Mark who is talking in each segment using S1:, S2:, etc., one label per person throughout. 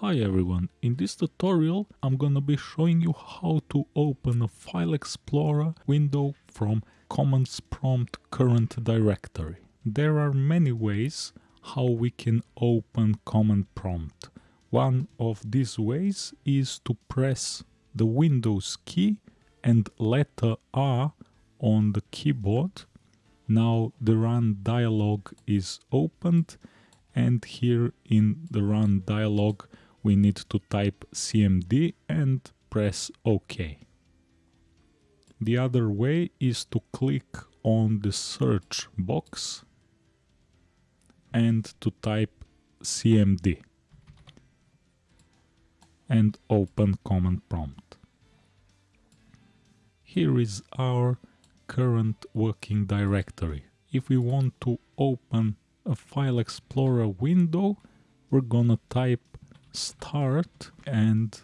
S1: Hi everyone, in this tutorial I'm gonna be showing you how to open a File Explorer window from Commands Prompt current directory. There are many ways how we can open Command Prompt. One of these ways is to press the Windows key and letter R on the keyboard. Now the run dialog is opened and here in the run dialog we need to type cmd and press OK. The other way is to click on the search box and to type cmd and open command prompt. Here is our current working directory. If we want to open a file explorer window, we're gonna type start and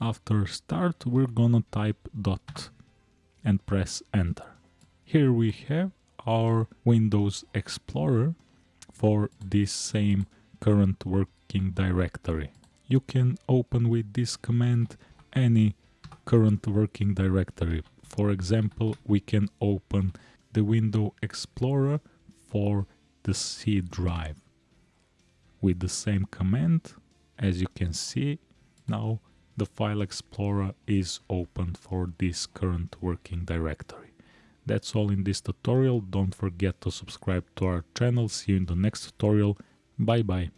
S1: after start we're gonna type dot and press enter. Here we have our Windows Explorer for this same current working directory. You can open with this command any current working directory. For example, we can open the Window Explorer for the C drive. With the same command, as you can see, now the File Explorer is open for this current working directory. That's all in this tutorial. Don't forget to subscribe to our channel. See you in the next tutorial. Bye bye.